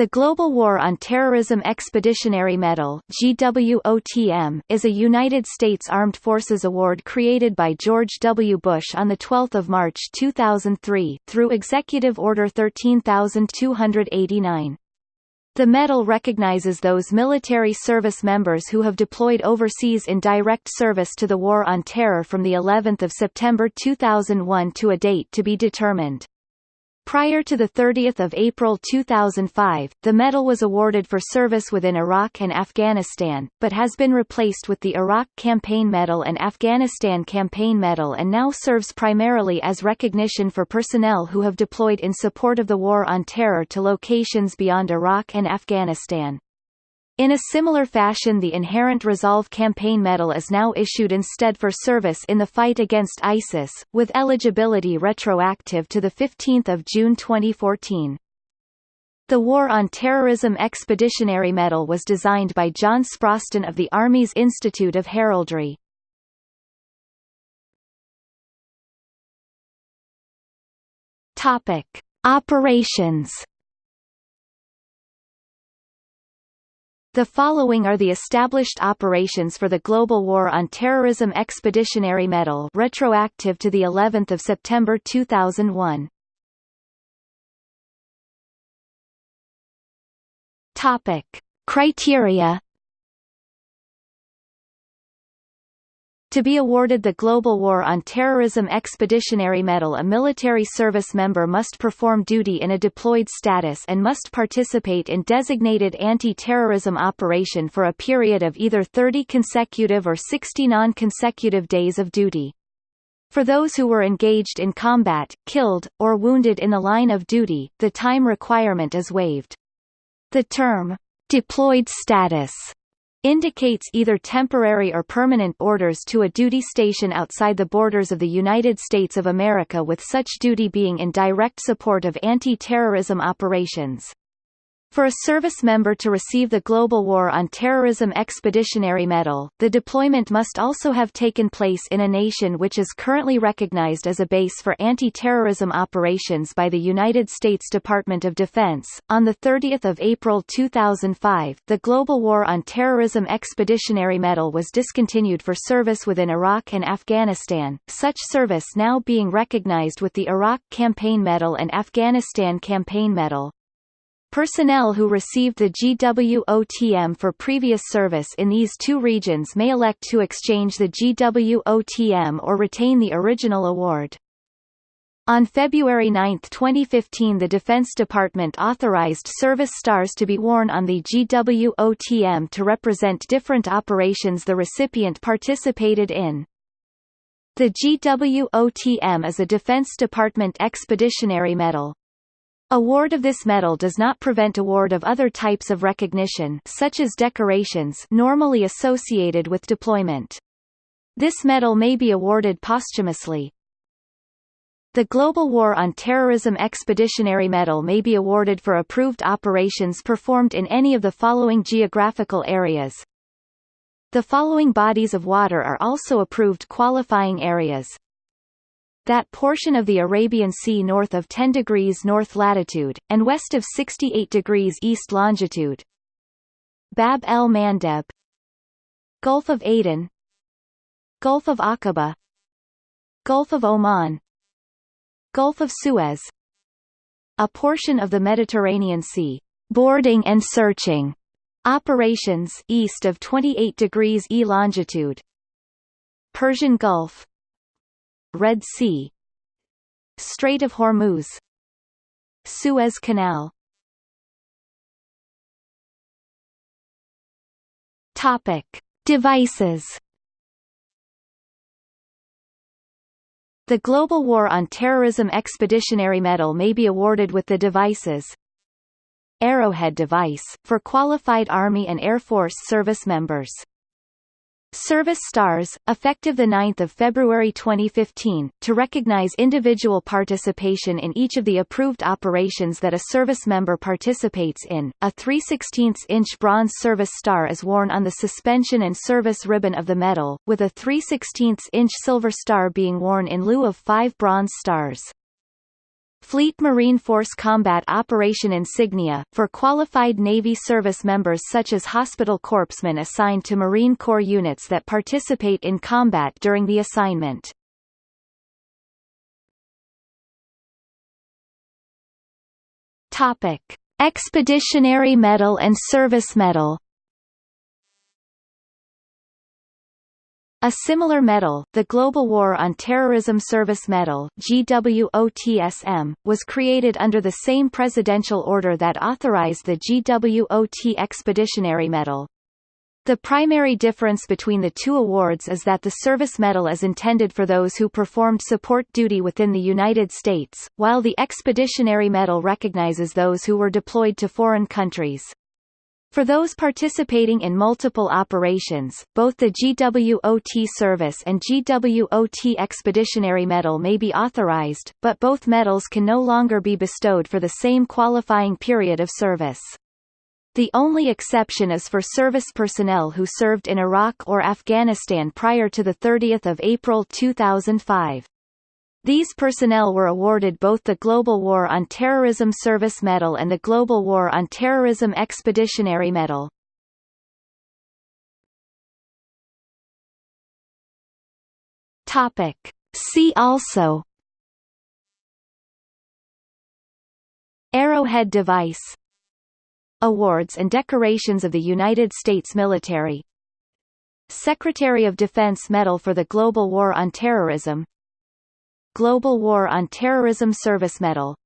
The Global War on Terrorism Expeditionary Medal is a United States Armed Forces award created by George W. Bush on 12 March 2003, through Executive Order 13289. The medal recognizes those military service members who have deployed overseas in direct service to the War on Terror from the 11th of September 2001 to a date to be determined. Prior to 30 April 2005, the medal was awarded for service within Iraq and Afghanistan, but has been replaced with the Iraq Campaign Medal and Afghanistan Campaign Medal and now serves primarily as recognition for personnel who have deployed in support of the War on Terror to locations beyond Iraq and Afghanistan. In a similar fashion the Inherent Resolve Campaign Medal is now issued instead for service in the fight against ISIS, with eligibility retroactive to 15 June 2014. The War on Terrorism Expeditionary Medal was designed by John Sproston of the Army's Institute of Heraldry. Operations The following are the established operations for the Global War on Terrorism Expeditionary Medal retroactive to the 11th of September 2001. Topic: Criteria To be awarded the Global War on Terrorism Expeditionary Medal a military service member must perform duty in a deployed status and must participate in designated anti-terrorism operation for a period of either 30 consecutive or 60 non-consecutive days of duty. For those who were engaged in combat, killed, or wounded in the line of duty, the time requirement is waived. The term, deployed status indicates either temporary or permanent orders to a duty station outside the borders of the United States of America with such duty being in direct support of anti-terrorism operations. For a service member to receive the Global War on Terrorism Expeditionary Medal, the deployment must also have taken place in a nation which is currently recognized as a base for anti-terrorism operations by the United States Department of Defense. On the 30th of April 2005, the Global War on Terrorism Expeditionary Medal was discontinued for service within Iraq and Afghanistan, such service now being recognized with the Iraq Campaign Medal and Afghanistan Campaign Medal. Personnel who received the GWOTM for previous service in these two regions may elect to exchange the GWOTM or retain the original award. On February 9, 2015 the Defense Department authorized service stars to be worn on the GWOTM to represent different operations the recipient participated in. The GWOTM is a Defense Department Expeditionary Medal. Award of this medal does not prevent award of other types of recognition such as decorations normally associated with deployment. This medal may be awarded posthumously. The Global War on Terrorism Expeditionary Medal may be awarded for approved operations performed in any of the following geographical areas. The following bodies of water are also approved qualifying areas that portion of the Arabian Sea north of 10 degrees north latitude, and west of 68 degrees east longitude. Bab el Mandeb. Gulf of Aden. Gulf of Aqaba. Gulf of Oman. Gulf of Suez. A portion of the Mediterranean Sea. Boarding and searching. Operations east of 28 degrees E longitude. Persian Gulf Red Sea. Strait of Hormuz. Suez Canal. Topic. Devices. The Global War on Terrorism Expeditionary Medal may be awarded with the devices. Arrowhead device, for qualified Army and Air Force service members Service Stars, effective 9 February 2015, to recognize individual participation in each of the approved operations that a service member participates in. A 3 16 inch bronze service star is worn on the suspension and service ribbon of the medal, with a 3 16 inch silver star being worn in lieu of five bronze stars. Fleet Marine Force Combat Operation Insignia, for qualified Navy service members such as hospital corpsmen assigned to Marine Corps units that participate in combat during the assignment. Topic. Expeditionary Medal and Service Medal A similar medal, the Global War on Terrorism Service Medal GWOTSM, was created under the same presidential order that authorized the GWOT Expeditionary Medal. The primary difference between the two awards is that the Service Medal is intended for those who performed support duty within the United States, while the Expeditionary Medal recognizes those who were deployed to foreign countries. For those participating in multiple operations, both the GWOT Service and GWOT Expeditionary Medal may be authorized, but both medals can no longer be bestowed for the same qualifying period of service. The only exception is for service personnel who served in Iraq or Afghanistan prior to 30 April 2005. These personnel were awarded both the Global War on Terrorism Service Medal and the Global War on Terrorism Expeditionary Medal. Topic. See also Arrowhead device Awards and decorations of the United States military Secretary of Defense Medal for the Global War on Terrorism Global War on Terrorism Service Medal